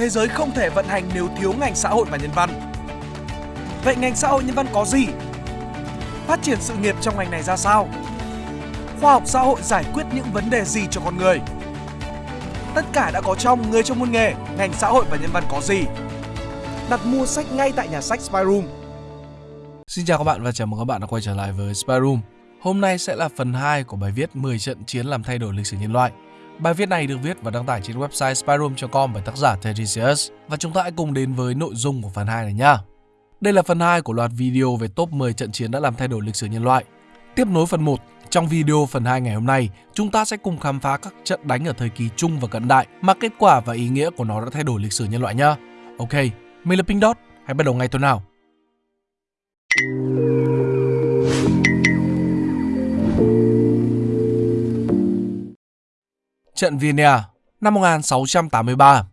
thế giới không thể vận hành nếu thiếu ngành xã hội và nhân văn. Vậy ngành xã hội nhân văn có gì? Phát triển sự nghiệp trong ngành này ra sao? Khoa học xã hội giải quyết những vấn đề gì cho con người? Tất cả đã có trong Người trong môn nghề, ngành xã hội và nhân văn có gì? Đặt mua sách ngay tại nhà sách Spyroom. Xin chào các bạn và chào mừng các bạn đã quay trở lại với Spyroom. Hôm nay sẽ là phần 2 của bài viết 10 trận chiến làm thay đổi lịch sử nhân loại. Bài viết này được viết và đăng tải trên website spyroom.com bởi tác giả Teresius và chúng ta hãy cùng đến với nội dung của phần 2 này nhé. Đây là phần 2 của loạt video về top 10 trận chiến đã làm thay đổi lịch sử nhân loại. Tiếp nối phần 1, trong video phần 2 ngày hôm nay, chúng ta sẽ cùng khám phá các trận đánh ở thời kỳ trung và cận đại mà kết quả và ý nghĩa của nó đã thay đổi lịch sử nhân loại nhé. Ok, mình là Pink Dot, hãy bắt đầu ngay thôi nào. Trận Vienna năm 1683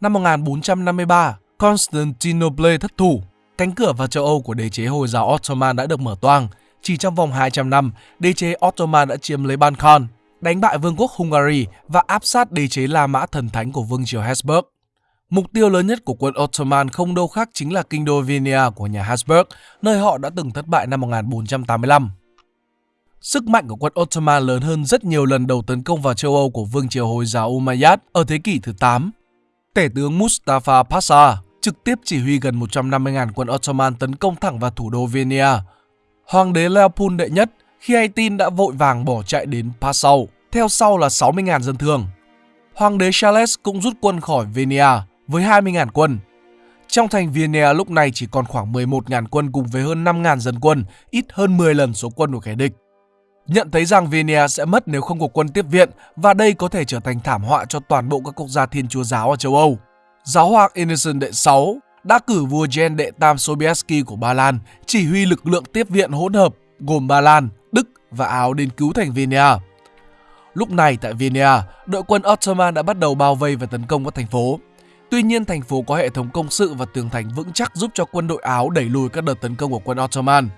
Năm 1453, Constantinople thất thủ, cánh cửa vào châu Âu của đế chế Hồi giáo Ottoman đã được mở toang. Chỉ trong vòng 200 năm, đế chế Ottoman đã chiếm lấy Balkan, đánh bại vương quốc Hungary và áp sát đế chế La Mã thần thánh của vương triều Habsburg. Mục tiêu lớn nhất của quân Ottoman không đâu khác chính là kinh đô Vienna của nhà Habsburg, nơi họ đã từng thất bại năm 1485. Sức mạnh của quân Ottoman lớn hơn rất nhiều lần đầu tấn công vào châu Âu của vương triều Hồi giáo Umayyad ở thế kỷ thứ 8. Tể tướng Mustafa Pasha trực tiếp chỉ huy gần 150.000 quân Ottoman tấn công thẳng vào thủ đô Vienna. Hoàng đế Leopold đệ nhất khi hay tin đã vội vàng bỏ chạy đến Passau, theo sau là 60.000 dân thường. Hoàng đế Charles cũng rút quân khỏi Vienna với 20.000 quân. Trong thành Vienna lúc này chỉ còn khoảng 11.000 quân cùng với hơn 5.000 dân quân, ít hơn 10 lần số quân của kẻ địch. Nhận thấy rằng Vienna sẽ mất nếu không có quân tiếp viện và đây có thể trở thành thảm họa cho toàn bộ các quốc gia thiên chúa giáo ở châu Âu. Giáo hoàng Innocent đệ 6 đã cử vua Jan đệ tam Sobieski của Ba Lan chỉ huy lực lượng tiếp viện hỗn hợp gồm Ba Lan, Đức và Áo đến cứu thành Vienna. Lúc này tại Vienna, đội quân Ottoman đã bắt đầu bao vây và tấn công các thành phố. Tuy nhiên, thành phố có hệ thống công sự và tường thành vững chắc giúp cho quân đội Áo đẩy lùi các đợt tấn công của quân Ottoman.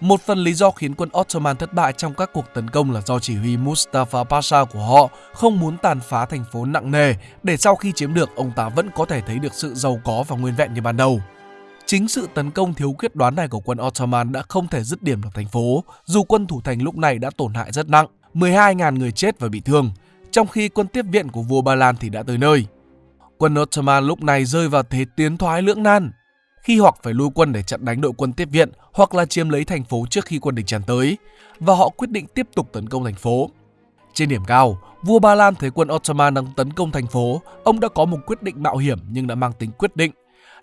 Một phần lý do khiến quân Ottoman thất bại trong các cuộc tấn công là do chỉ huy Mustafa Pasha của họ không muốn tàn phá thành phố nặng nề để sau khi chiếm được ông ta vẫn có thể thấy được sự giàu có và nguyên vẹn như ban đầu. Chính sự tấn công thiếu quyết đoán này của quân Ottoman đã không thể dứt điểm được thành phố, dù quân thủ thành lúc này đã tổn hại rất nặng, 12.000 người chết và bị thương, trong khi quân tiếp viện của vua Ba Lan thì đã tới nơi. Quân Ottoman lúc này rơi vào thế tiến thoái lưỡng nan, khi hoặc phải lui quân để chặn đánh đội quân tiếp viện hoặc là chiếm lấy thành phố trước khi quân địch tràn tới và họ quyết định tiếp tục tấn công thành phố. Trên điểm cao, vua Ba Lan thấy quân Ottoman đang tấn công thành phố, ông đã có một quyết định mạo hiểm nhưng đã mang tính quyết định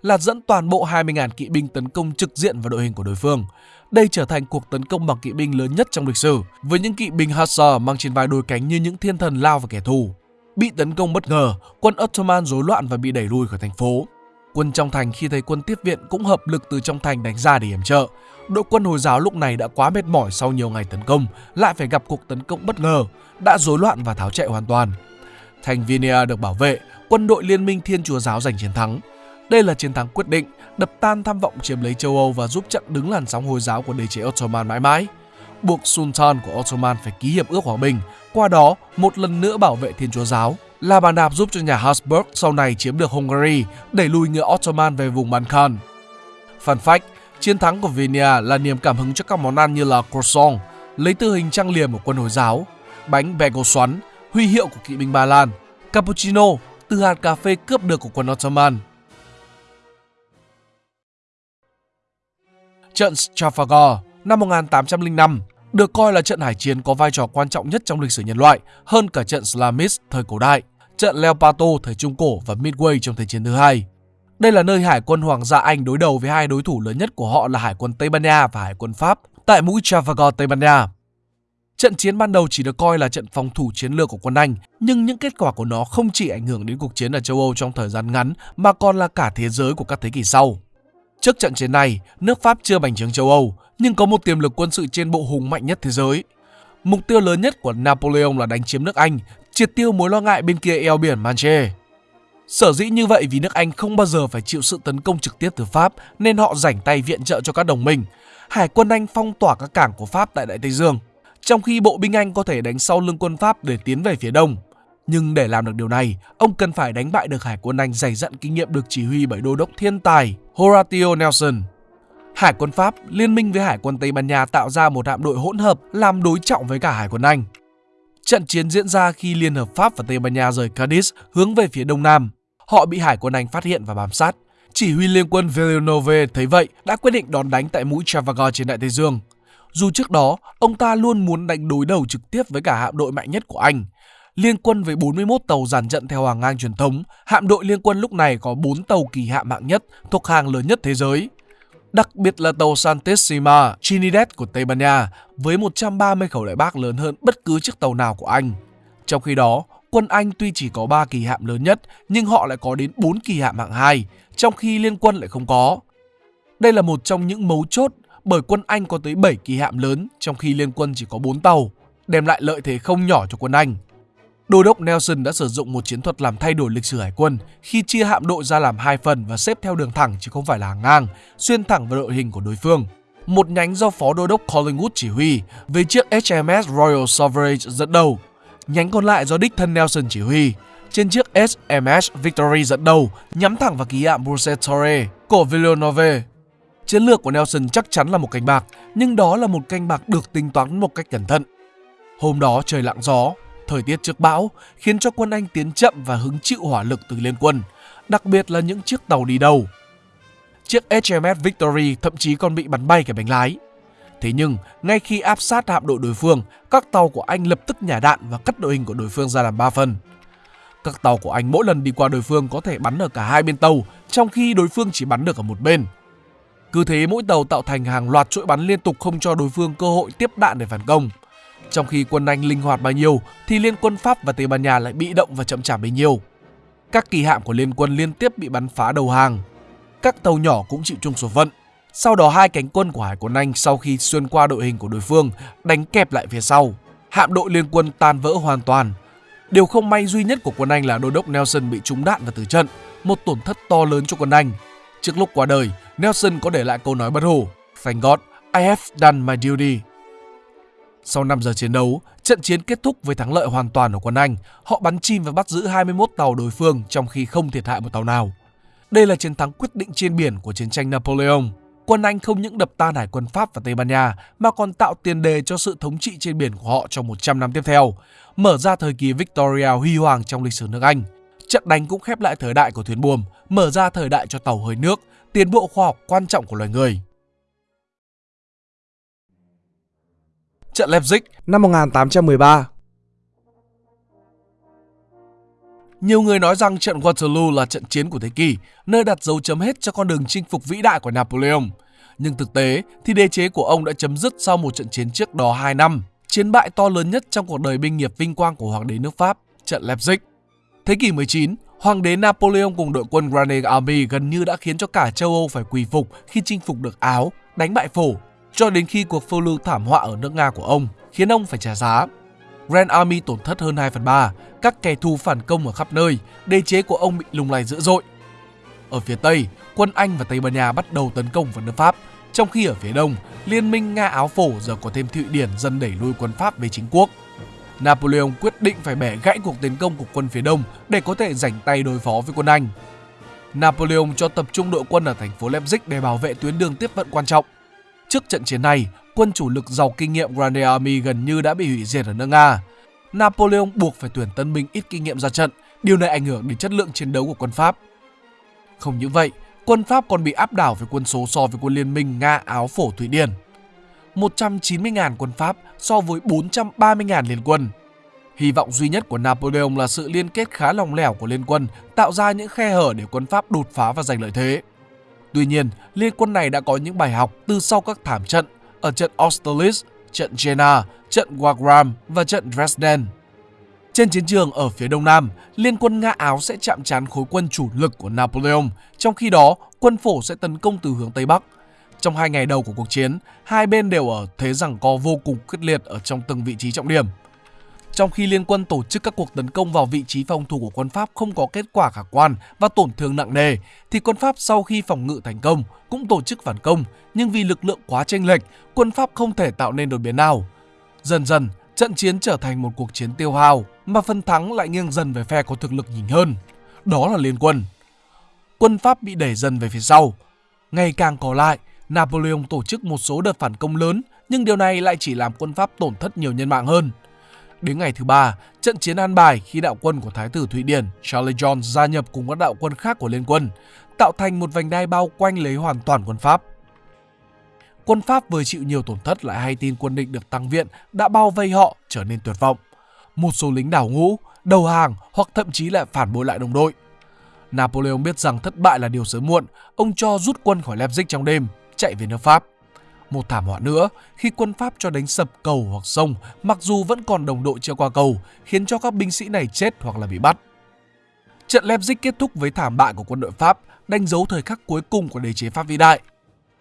là dẫn toàn bộ 20.000 kỵ binh tấn công trực diện vào đội hình của đối phương. Đây trở thành cuộc tấn công bằng kỵ binh lớn nhất trong lịch sử, với những kỵ binh Hussar mang trên vai đôi cánh như những thiên thần lao vào kẻ thù. Bị tấn công bất ngờ, quân Ottoman rối loạn và bị đẩy lui khỏi thành phố. Quân trong thành khi thấy quân tiếp viện cũng hợp lực từ trong thành đánh ra để yểm trợ. Đội quân Hồi giáo lúc này đã quá mệt mỏi sau nhiều ngày tấn công, lại phải gặp cuộc tấn công bất ngờ, đã rối loạn và tháo chạy hoàn toàn. Thành Vienna được bảo vệ, quân đội Liên minh Thiên Chúa Giáo giành chiến thắng. Đây là chiến thắng quyết định, đập tan tham vọng chiếm lấy châu Âu và giúp chặn đứng làn sóng Hồi giáo của đế chế Ottoman mãi mãi. Buộc Sultan của Ottoman phải ký hiệp ước hòa bình, qua đó một lần nữa bảo vệ Thiên Chúa Giáo là bàn đạp giúp cho nhà Habsburg sau này chiếm được Hungary, đẩy lùi người Ottoman về vùng Balkan. Fun fact, chiến thắng của Vienna là niềm cảm hứng cho các món ăn như là croissant, lấy từ hình trang liềm của quân Hồi giáo, bánh bagel xoắn, huy hiệu của kỵ binh Ba Lan, cappuccino từ hạt cà phê cướp được của quân Ottoman. Trận Trafalgar năm 1805 được coi là trận hải chiến có vai trò quan trọng nhất trong lịch sử nhân loại, hơn cả trận Slamis thời cổ đại, trận Leopato thời Trung Cổ và Midway trong Thế chiến thứ hai. Đây là nơi hải quân Hoàng gia Anh đối đầu với hai đối thủ lớn nhất của họ là Hải quân Tây Ban Nha và Hải quân Pháp tại mũi Trafalgar, Tây Ban Nha. Trận chiến ban đầu chỉ được coi là trận phòng thủ chiến lược của quân Anh, nhưng những kết quả của nó không chỉ ảnh hưởng đến cuộc chiến ở châu Âu trong thời gian ngắn mà còn là cả thế giới của các thế kỷ sau. Trước trận chiến này, nước Pháp chưa bành trướng châu Âu, nhưng có một tiềm lực quân sự trên bộ hùng mạnh nhất thế giới. Mục tiêu lớn nhất của Napoleon là đánh chiếm nước Anh, triệt tiêu mối lo ngại bên kia eo biển Manche. Sở dĩ như vậy vì nước Anh không bao giờ phải chịu sự tấn công trực tiếp từ Pháp nên họ rảnh tay viện trợ cho các đồng minh. Hải quân Anh phong tỏa các cảng của Pháp tại Đại Tây Dương, trong khi bộ binh Anh có thể đánh sau lưng quân Pháp để tiến về phía đông. Nhưng để làm được điều này, ông cần phải đánh bại được hải quân Anh dày dặn kinh nghiệm được chỉ huy bởi đô đốc thiên tài Horatio Nelson. Hải quân Pháp liên minh với hải quân Tây Ban Nha tạo ra một hạm đội hỗn hợp làm đối trọng với cả hải quân Anh. Trận chiến diễn ra khi Liên hợp Pháp và Tây Ban Nha rời Cadiz hướng về phía đông nam. Họ bị hải quân Anh phát hiện và bám sát. Chỉ huy liên quân Villeneuve thấy vậy đã quyết định đón đánh tại mũi Trafalgar trên Đại Tây Dương. Dù trước đó, ông ta luôn muốn đánh đối đầu trực tiếp với cả hạm đội mạnh nhất của Anh. Liên quân với 41 tàu dàn trận theo hàng ngang truyền thống, hạm đội liên quân lúc này có 4 tàu kỳ hạm hạng nhất thuộc hàng lớn nhất thế giới. Đặc biệt là tàu Santissima Trinidad của Tây Ban Nha với 130 khẩu đại bác lớn hơn bất cứ chiếc tàu nào của Anh. Trong khi đó, quân Anh tuy chỉ có 3 kỳ hạm lớn nhất nhưng họ lại có đến 4 kỳ hạm hạng 2, trong khi liên quân lại không có. Đây là một trong những mấu chốt bởi quân Anh có tới 7 kỳ hạm lớn trong khi liên quân chỉ có 4 tàu, đem lại lợi thế không nhỏ cho quân Anh. Đô đốc Nelson đã sử dụng một chiến thuật làm thay đổi lịch sử hải quân khi chia hạm đội ra làm hai phần và xếp theo đường thẳng chứ không phải là hàng ngang, xuyên thẳng vào đội hình của đối phương. Một nhánh do phó đô đốc Collingwood chỉ huy với chiếc HMS Royal Sovereign dẫn đầu. Nhánh còn lại do đích thân Nelson chỉ huy trên chiếc HMS Victory dẫn đầu nhắm thẳng vào ký hạm Bruce của Villeneuve. Chiến lược của Nelson chắc chắn là một canh bạc, nhưng đó là một canh bạc được tính toán một cách cẩn thận. Hôm đó trời lặng gió, thời tiết trước bão khiến cho quân Anh tiến chậm và hứng chịu hỏa lực từ liên quân, đặc biệt là những chiếc tàu đi đầu. Chiếc HMS Victory thậm chí còn bị bắn bay cả bánh lái. Thế nhưng, ngay khi áp sát hạm đội đối phương, các tàu của Anh lập tức nhả đạn và cắt đội hình của đối phương ra làm 3 phần. Các tàu của Anh mỗi lần đi qua đối phương có thể bắn ở cả hai bên tàu, trong khi đối phương chỉ bắn được ở một bên. Cứ thế mỗi tàu tạo thành hàng loạt chuỗi bắn liên tục không cho đối phương cơ hội tiếp đạn để phản công. Trong khi quân Anh linh hoạt bao nhiêu thì liên quân Pháp và Tây Ban Nha lại bị động và chậm chạp bấy nhiêu. Các kỳ hạm của liên quân liên tiếp bị bắn phá đầu hàng. Các tàu nhỏ cũng chịu chung số phận. Sau đó hai cánh quân của Hải quân Anh sau khi xuyên qua đội hình của đối phương đánh kẹp lại phía sau. Hạm đội liên quân tan vỡ hoàn toàn. Điều không may duy nhất của quân Anh là đô đốc Nelson bị trúng đạn và tử trận, một tổn thất to lớn cho quân Anh. Trước lúc qua đời, Nelson có để lại câu nói bất hủ Thank God, I have done my duty. Sau 5 giờ chiến đấu, trận chiến kết thúc với thắng lợi hoàn toàn của quân Anh. Họ bắn chim và bắt giữ 21 tàu đối phương trong khi không thiệt hại một tàu nào. Đây là chiến thắng quyết định trên biển của chiến tranh Napoleon. Quân Anh không những đập tan hải quân Pháp và Tây Ban Nha mà còn tạo tiền đề cho sự thống trị trên biển của họ trong 100 năm tiếp theo, mở ra thời kỳ Victoria huy hoàng trong lịch sử nước Anh. Trận đánh cũng khép lại thời đại của thuyền buồm, mở ra thời đại cho tàu hơi nước, tiến bộ khoa học quan trọng của loài người. Trận Leipzig năm 1813 Nhiều người nói rằng trận Waterloo là trận chiến của thế kỷ, nơi đặt dấu chấm hết cho con đường chinh phục vĩ đại của Napoleon. Nhưng thực tế thì đế chế của ông đã chấm dứt sau một trận chiến trước đó 2 năm, chiến bại to lớn nhất trong cuộc đời binh nghiệp vinh quang của hoàng đế nước Pháp, trận Leipzig. Thế kỷ 19, Hoàng đế Napoleon cùng đội quân Grand Army gần như đã khiến cho cả châu Âu phải quỳ phục khi chinh phục được Áo, đánh bại Phổ, cho đến khi cuộc phiêu lưu thảm họa ở nước Nga của ông khiến ông phải trả giá. Grand Army tổn thất hơn 2 phần 3, các kẻ thù phản công ở khắp nơi, đế chế của ông bị lung lay dữ dội. Ở phía Tây, quân Anh và Tây Ban Nha bắt đầu tấn công vào nước Pháp, trong khi ở phía Đông, liên minh Nga Áo Phổ giờ có thêm Thụy Điển dần đẩy lui quân Pháp về chính quốc. Napoleon quyết định phải bẻ gãy cuộc tiến công của quân phía đông để có thể rảnh tay đối phó với quân Anh. Napoleon cho tập trung đội quân ở thành phố Leipzig để bảo vệ tuyến đường tiếp vận quan trọng. Trước trận chiến này, quân chủ lực giàu kinh nghiệm Grande Army gần như đã bị hủy diệt ở nước Nga. Napoleon buộc phải tuyển tân binh ít kinh nghiệm ra trận, điều này ảnh hưởng đến chất lượng chiến đấu của quân Pháp. Không những vậy, quân Pháp còn bị áp đảo về quân số so với quân liên minh Nga, Áo, Phổ, Thụy Điển. 190.000 quân Pháp so với 430.000 liên quân. Hy vọng duy nhất của Napoleon là sự liên kết khá lòng lẻo của liên quân tạo ra những khe hở để quân Pháp đột phá và giành lợi thế. Tuy nhiên, liên quân này đã có những bài học từ sau các thảm trận ở trận Austerlitz, trận Jena, trận Wagram và trận Dresden. Trên chiến trường ở phía đông nam, liên quân Nga Áo sẽ chạm trán khối quân chủ lực của Napoleon, trong khi đó quân phổ sẽ tấn công từ hướng Tây Bắc. Trong hai ngày đầu của cuộc chiến, hai bên đều ở thế rằng co vô cùng quyết liệt ở trong từng vị trí trọng điểm. Trong khi liên quân tổ chức các cuộc tấn công vào vị trí phòng thủ của quân Pháp không có kết quả khả quan và tổn thương nặng nề, thì quân Pháp sau khi phòng ngự thành công cũng tổ chức phản công, nhưng vì lực lượng quá chênh lệch, quân Pháp không thể tạo nên đột biến nào. Dần dần, trận chiến trở thành một cuộc chiến tiêu hao, mà phần thắng lại nghiêng dần về phe có thực lực nhỉnh hơn, đó là liên quân. Quân Pháp bị đẩy dần về phía sau. Ngày càng có lại, Napoleon tổ chức một số đợt phản công lớn, nhưng điều này lại chỉ làm quân Pháp tổn thất nhiều nhân mạng hơn. Đến ngày thứ ba, trận chiến an bài khi đạo quân của Thái tử Thụy Điển Charles John gia nhập cùng các đạo quân khác của liên quân, tạo thành một vành đai bao quanh lấy hoàn toàn quân Pháp. Quân Pháp vừa chịu nhiều tổn thất lại hay tin quân địch được tăng viện đã bao vây họ trở nên tuyệt vọng. Một số lính đảo ngũ, đầu hàng hoặc thậm chí lại phản bội lại đồng đội. Napoleon biết rằng thất bại là điều sớm muộn, ông cho rút quân khỏi Leipzig trong đêm, chạy về nước Pháp. Một thảm họa nữa khi quân Pháp cho đánh sập cầu hoặc sông mặc dù vẫn còn đồng đội chưa qua cầu, khiến cho các binh sĩ này chết hoặc là bị bắt. Trận Leipzig kết thúc với thảm bại của quân đội Pháp, đánh dấu thời khắc cuối cùng của đế chế Pháp vĩ đại.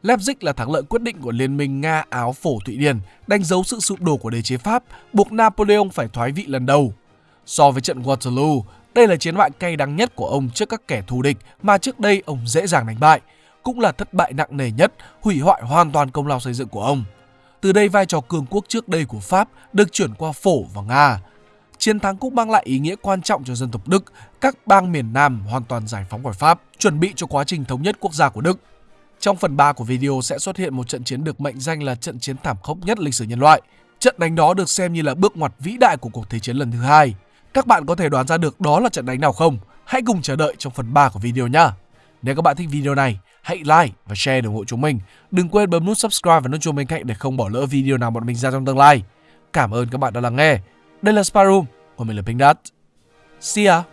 Leipzig là thắng lợi quyết định của Liên minh Nga Áo Phổ Thụy Điển, đánh dấu sự sụp đổ của đế chế Pháp, buộc Napoleon phải thoái vị lần đầu. So với trận Waterloo, đây là chiến bại cay đắng nhất của ông trước các kẻ thù địch mà trước đây ông dễ dàng đánh bại, cũng là thất bại nặng nề nhất, hủy hoại hoàn toàn công lao xây dựng của ông. Từ đây vai trò cường quốc trước đây của Pháp được chuyển qua Phổ và Nga. Chiến thắng cũng mang lại ý nghĩa quan trọng cho dân tộc Đức, các bang miền Nam hoàn toàn giải phóng khỏi Pháp, chuẩn bị cho quá trình thống nhất quốc gia của Đức. Trong phần 3 của video sẽ xuất hiện một trận chiến được mệnh danh là trận chiến thảm khốc nhất lịch sử nhân loại. Trận đánh đó được xem như là bước ngoặt vĩ đại của cuộc thế chiến lần thứ hai. Các bạn có thể đoán ra được đó là trận đánh nào không? Hãy cùng chờ đợi trong phần 3 của video nhé. Nếu các bạn thích video này, hãy like và share để ủng hộ chúng mình. Đừng quên bấm nút subscribe và nút chuông bên cạnh để không bỏ lỡ video nào bọn mình ra trong tương lai. Cảm ơn các bạn đã lắng nghe. Đây là Sparum còn mình là Pink Dot. See ya!